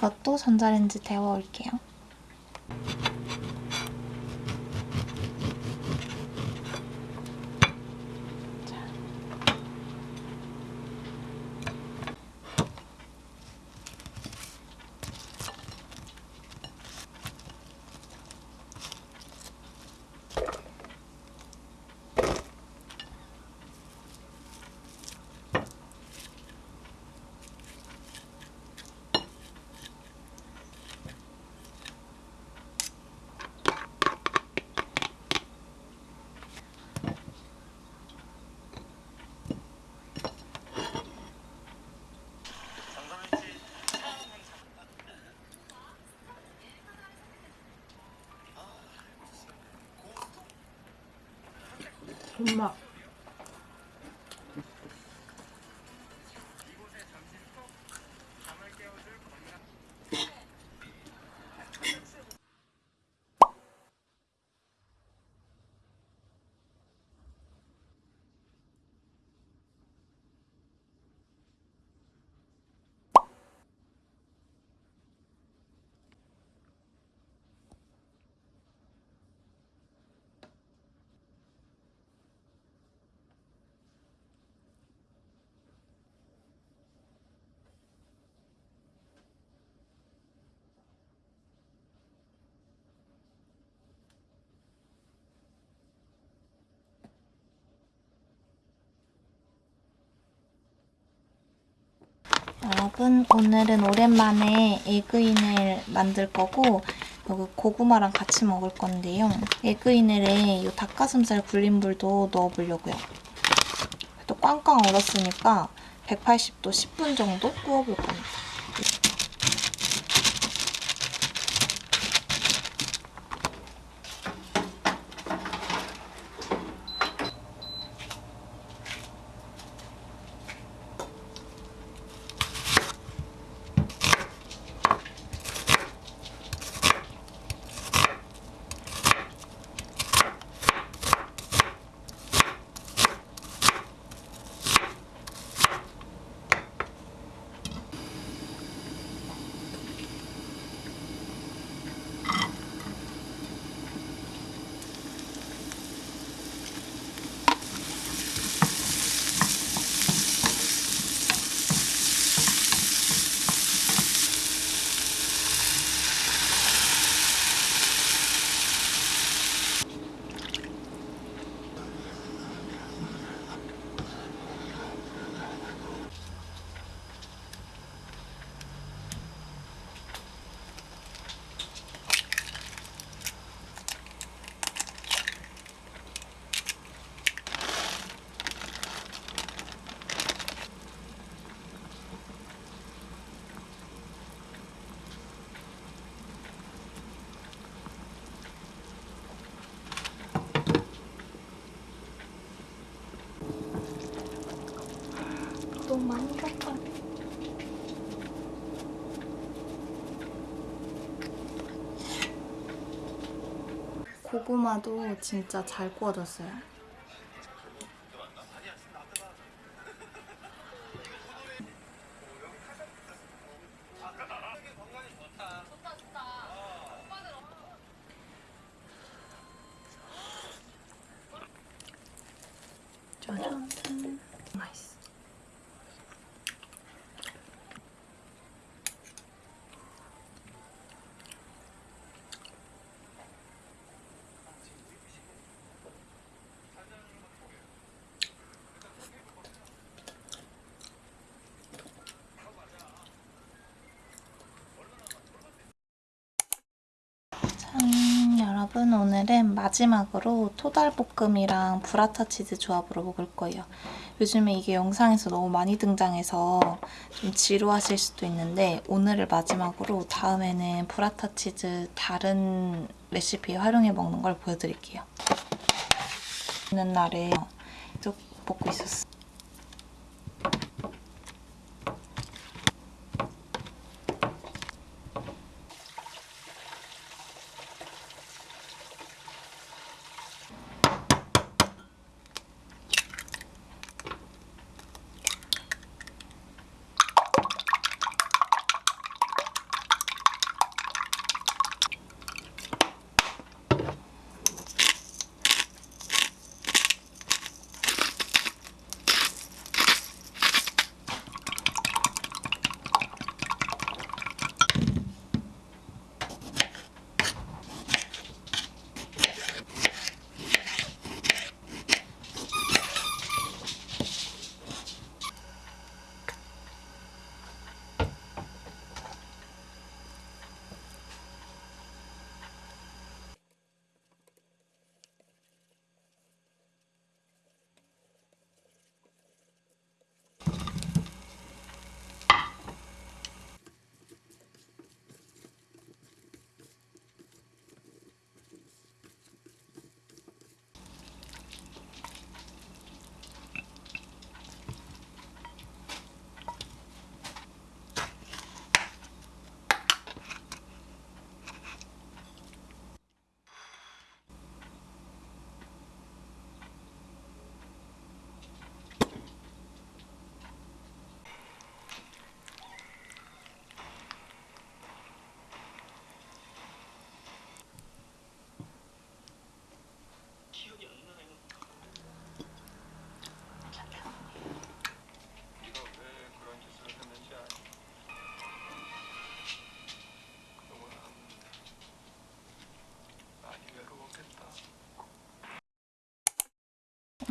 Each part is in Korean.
이것도 전자레인지 데워 올게요. 엄마 여러분 오늘은 오랜만에 에그인을 만들 거고 여기 고구마랑 같이 먹을 건데요. 에그인을에 이 닭가슴살 불린 불도 넣어보려고요. 또 꽝꽝 얼었으니까 180도 10분 정도 구워볼 겁니다. 너무 많이 갔다. 고구마도 진짜 잘 구워졌어요. 짜잔. 맛있어. 짠! 여러분 오늘은 마지막으로 토달볶음이랑 브라타 치즈 조합으로 먹을 거예요. 요즘에 이게 영상에서 너무 많이 등장해서 좀 지루하실 수도 있는데 오늘을 마지막으로 다음에는 브라타 치즈 다른 레시피에 활용해 먹는 걸 보여드릴게요. 있는 날에 계속 먹고 있었어.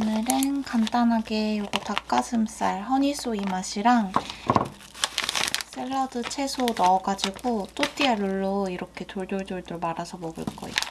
오늘은 간단하게 요거 닭가슴살 허니소이 맛이랑 샐러드 채소 넣어가지고 또띠아 룰로 이렇게 돌돌돌돌 말아서 먹을 거예요.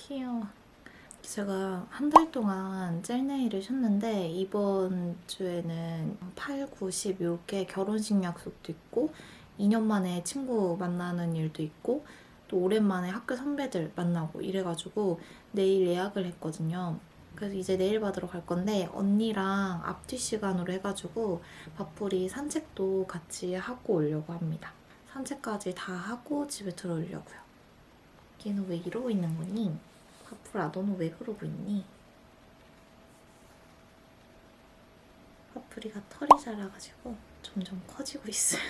귀여워. 제가 한 달 동안 젤네일을 쉬었는데 이번 주에는 8, 9, 10 이렇게 결혼식 약속도 있고 2년 만에 친구 만나는 일도 있고 또 오랜만에 학교 선배들 만나고 이래가지고 내일 예약을 했거든요. 그래서 이제 내일 받으러 갈 건데 언니랑 앞뒤 시간으로 해가지고 밥풀이 산책도 같이 하고 오려고 합니다. 산책까지 다 하고 집에 들어오려고요. 얘는 왜 이러고 있는 거니? 파프라 너는 왜 그러고 있니? 파프리가 털이 자라가지고 점점 커지고 있어요.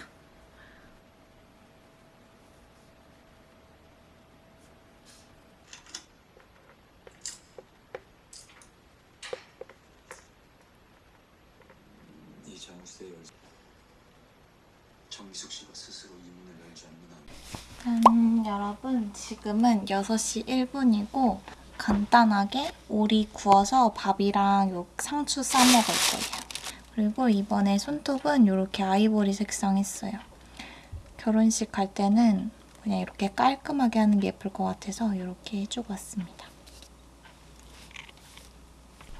이 장수의 열 정미숙 씨가 스스로 이 문을 열지 않는 한 짠, 여러분 지금은 6시 1분이고 간단하게 오리 구워서 밥이랑 요 상추 싸 먹을 거예요. 그리고 이번에 손톱은 이렇게 아이보리 색상 했어요. 결혼식 갈 때는 그냥 이렇게 깔끔하게 하는 게 예쁠 것 같아서 이렇게 해주고 왔습니다.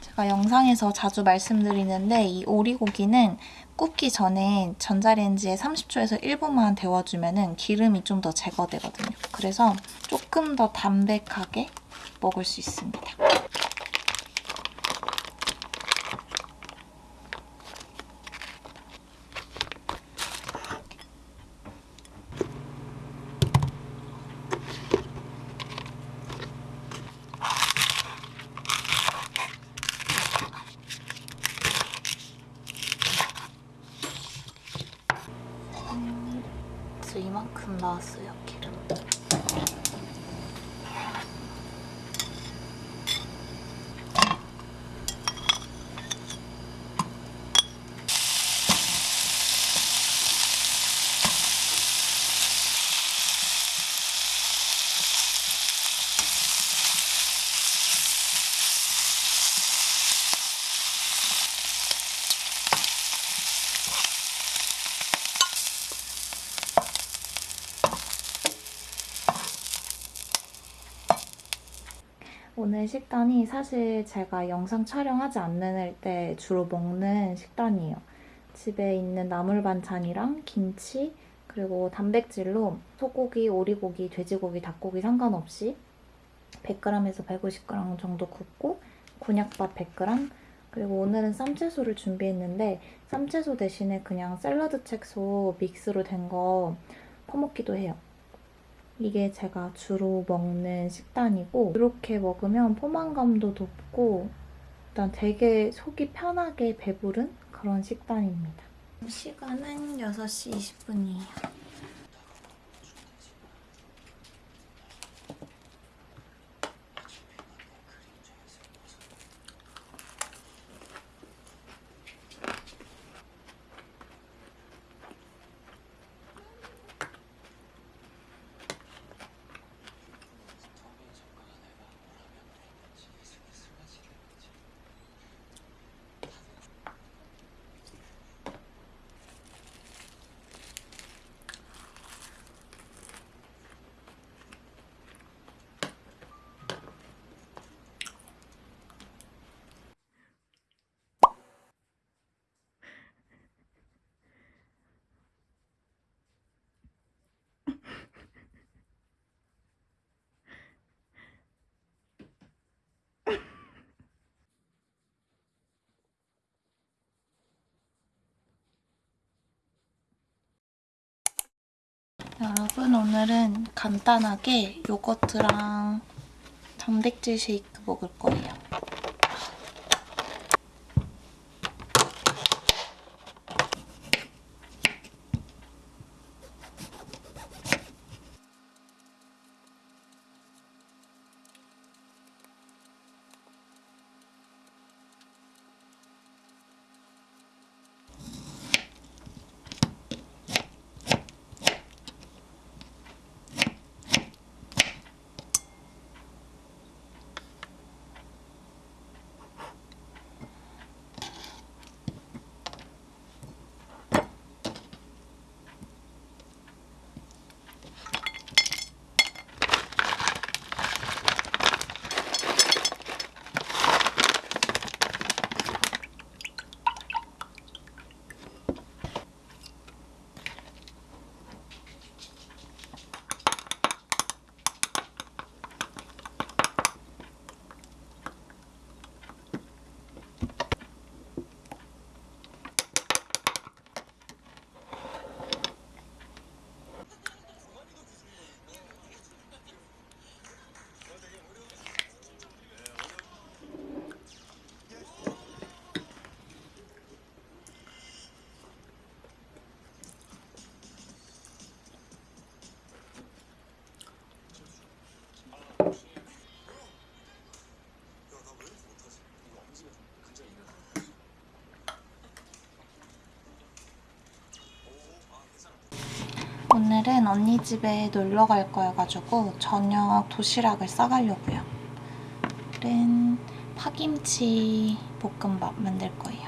제가 영상에서 자주 말씀드리는데 이 오리고기는 굽기 전에 전자레인지에 30초에서 1분만 데워주면 기름이 좀 더 제거되거든요. 그래서 조금 더 담백하게 먹을 수 있습니다. 그래서 이만큼 나왔어요, 기름. 오늘 식단이 사실 제가 영상 촬영하지 않는 때 주로 먹는 식단이에요. 집에 있는 나물 반찬이랑 김치 그리고 단백질로 소고기, 오리고기, 돼지고기, 닭고기 상관없이 100g에서 150g 정도 굽고 곤약밥 100g 그리고 오늘은 쌈채소를 준비했는데 쌈채소 대신에 그냥 샐러드 채소 믹스로 된 거 퍼먹기도 해요. 이게 제가 주로 먹는 식단이고 이렇게 먹으면 포만감도 높고 일단 되게 속이 편하게 배부른 그런 식단입니다. 시간은 6시 20분이에요. 여러분 오늘은 간단하게 요거트랑 단백질 쉐이크 먹을 거예요. 오늘은 언니 집에 놀러 갈 거여가지고 저녁 도시락을 싸가려고요. 오늘은 파김치 볶음밥 만들 거예요.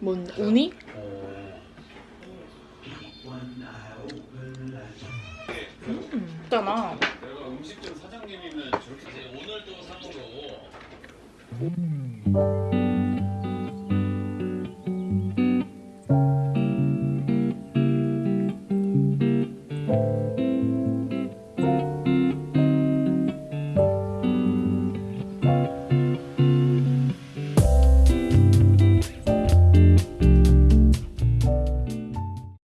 뭔 우니? 음, 있잖아. 음